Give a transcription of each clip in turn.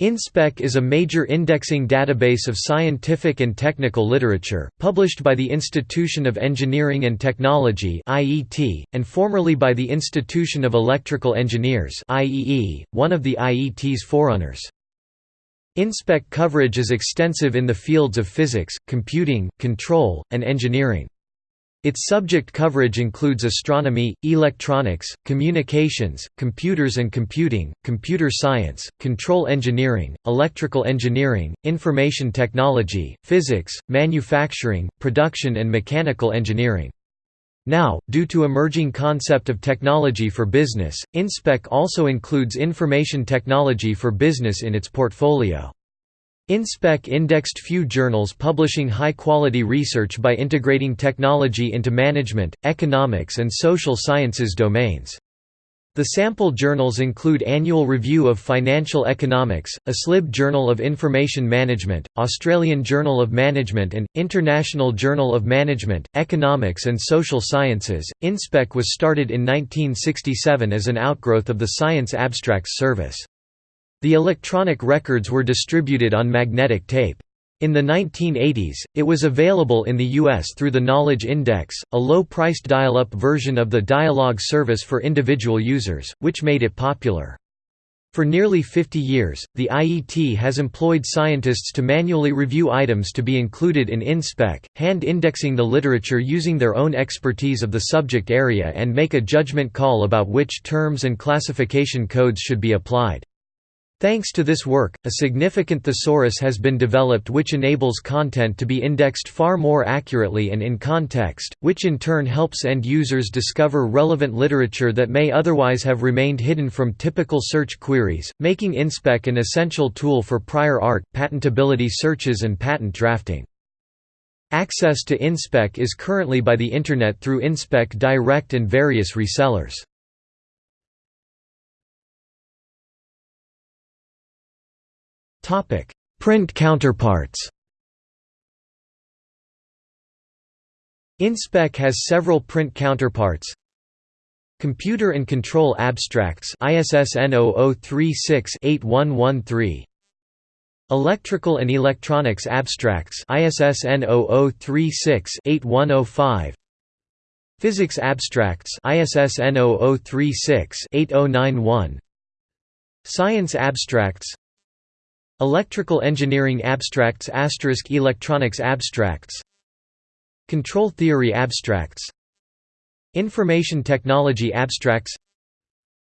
InSpec is a major indexing database of scientific and technical literature, published by the Institution of Engineering and Technology and formerly by the Institution of Electrical Engineers one of the IET's forerunners. InSpec coverage is extensive in the fields of physics, computing, control, and engineering. Its subject coverage includes astronomy, electronics, communications, computers and computing, computer science, control engineering, electrical engineering, information technology, physics, manufacturing, production and mechanical engineering. Now, due to emerging concept of technology for business, InSpec also includes information technology for business in its portfolio. InSpec indexed few journals publishing high-quality research by integrating technology into management, economics and social sciences domains. The sample journals include Annual Review of Financial Economics, ASLIB Journal of Information Management, Australian Journal of Management and, International Journal of Management, Economics and Social Sciences. InSpec was started in 1967 as an outgrowth of the Science Abstracts Service. The electronic records were distributed on magnetic tape. In the 1980s, it was available in the U.S. through the Knowledge Index, a low-priced dial-up version of the Dialog service for individual users, which made it popular. For nearly 50 years, the IET has employed scientists to manually review items to be included in InSpec, hand-indexing the literature using their own expertise of the subject area and make a judgment call about which terms and classification codes should be applied. Thanks to this work, a significant thesaurus has been developed which enables content to be indexed far more accurately and in context, which in turn helps end users discover relevant literature that may otherwise have remained hidden from typical search queries, making InSpec an essential tool for prior art, patentability searches and patent drafting. Access to InSpec is currently by the Internet through InSpec Direct and various resellers. Print counterparts InSpec has several print counterparts. Computer and Control Abstracts ISSN 0036-8113 Electrical and Electronics Abstracts ISSN 0036-8105 Physics Abstracts ISSN 0036-8091 Science Abstracts Electrical Engineering Abstracts Electronics Abstracts. Control Theory Abstracts. Information Technology Abstracts.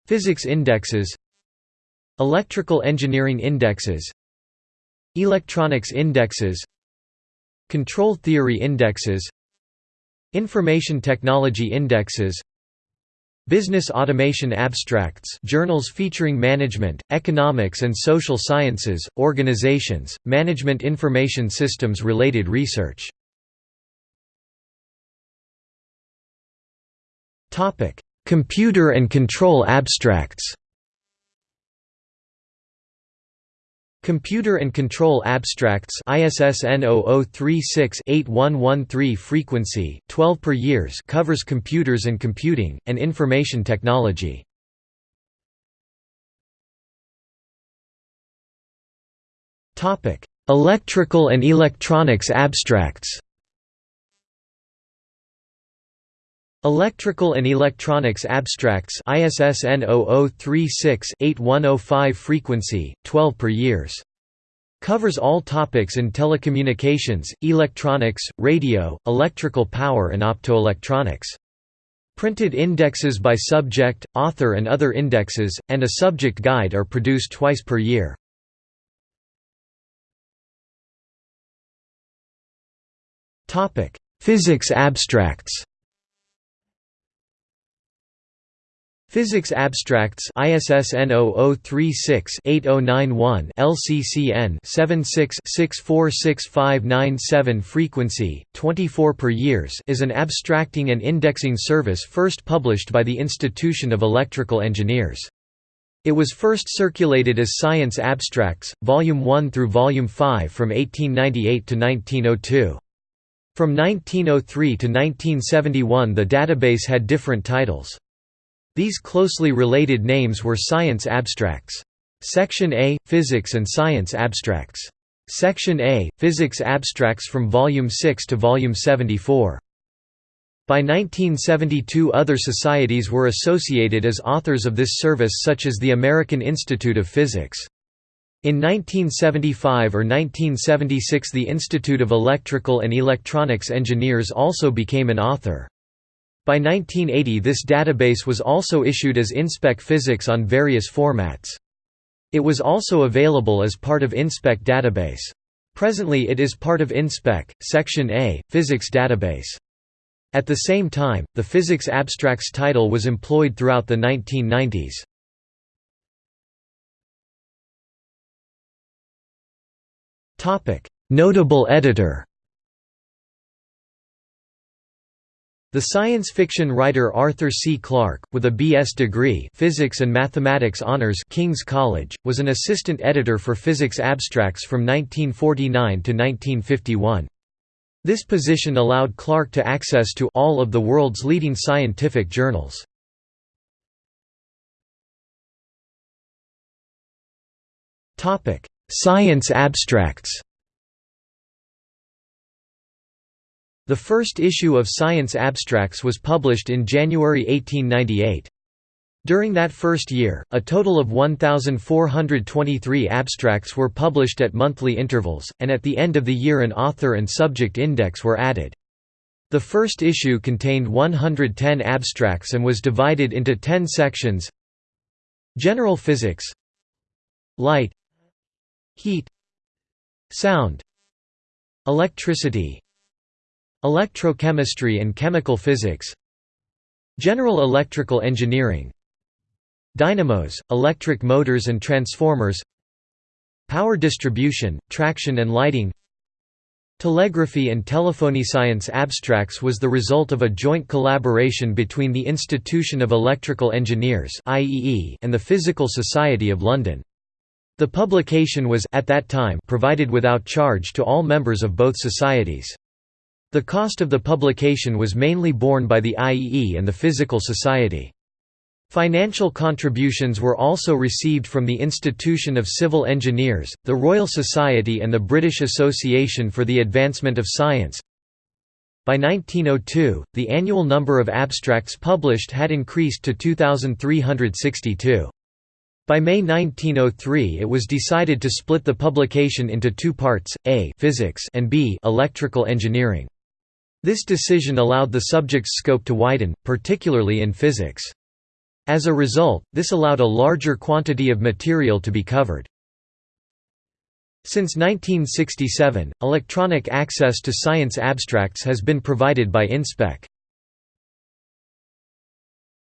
Physics Indexes. Electrical Engineering Indexes. Electronics Indexes. Control Theory Indexes. Information Technology Indexes Business Automation Abstracts journals featuring management, economics and social sciences, organizations, management information systems related research. Computer and control abstracts Computer and Control Abstracts ISSN 0036-8113 frequency 12 per years covers computers and computing and information technology. Topic: Electrical and Electronics Abstracts Electrical and Electronics Abstracts ISSN 0036-8105 frequency, 12 per years. Covers all topics in telecommunications, electronics, radio, electrical power and optoelectronics. Printed indexes by subject, author and other indexes, and a subject guide are produced twice per year. Physics abstracts Physics Abstracts ISSN 0036-8091 LCCN 76-646597 Frequency 24 per years is an abstracting and indexing service first published by the Institution of Electrical Engineers. It was first circulated as Science Abstracts, Volume 1 through Volume 5 from 1898 to 1902. From 1903 to 1971 the database had different titles. These closely related names were science abstracts. Section A – Physics and Science Abstracts. Section A – Physics Abstracts from Volume 6 to Volume 74. By 1972 other societies were associated as authors of this service such as the American Institute of Physics. In 1975 or 1976 the Institute of Electrical and Electronics Engineers also became an author. By 1980 this database was also issued as InSpec Physics on various formats. It was also available as part of InSpec database. Presently it is part of InSpec, Section A, Physics database. At the same time, the Physics Abstracts title was employed throughout the 1990s. Notable editor The science fiction writer Arthur C. Clarke, with a B.S. degree Physics and Mathematics Honors King's College, was an assistant editor for Physics Abstracts from 1949 to 1951. This position allowed Clarke to access to all of the world's leading scientific journals. Science abstracts The first issue of Science Abstracts was published in January 1898. During that first year, a total of 1,423 abstracts were published at monthly intervals, and at the end of the year an author and subject index were added. The first issue contained 110 abstracts and was divided into 10 sections General Physics Light Heat Sound Electricity Electrochemistry and chemical physics General electrical engineering Dynamos, electric motors and transformers Power distribution, traction and lighting Telegraphy and telephony science abstracts was the result of a joint collaboration between the Institution of Electrical Engineers and the Physical Society of London. The publication was at that time provided without charge to all members of both societies. The cost of the publication was mainly borne by the IEE and the Physical Society. Financial contributions were also received from the Institution of Civil Engineers, the Royal Society and the British Association for the Advancement of Science. By 1902, the annual number of abstracts published had increased to 2,362. By May 1903 it was decided to split the publication into two parts, A physics and B electrical engineering. This decision allowed the subject's scope to widen, particularly in physics. As a result, this allowed a larger quantity of material to be covered. Since 1967, electronic access to science abstracts has been provided by InSpec.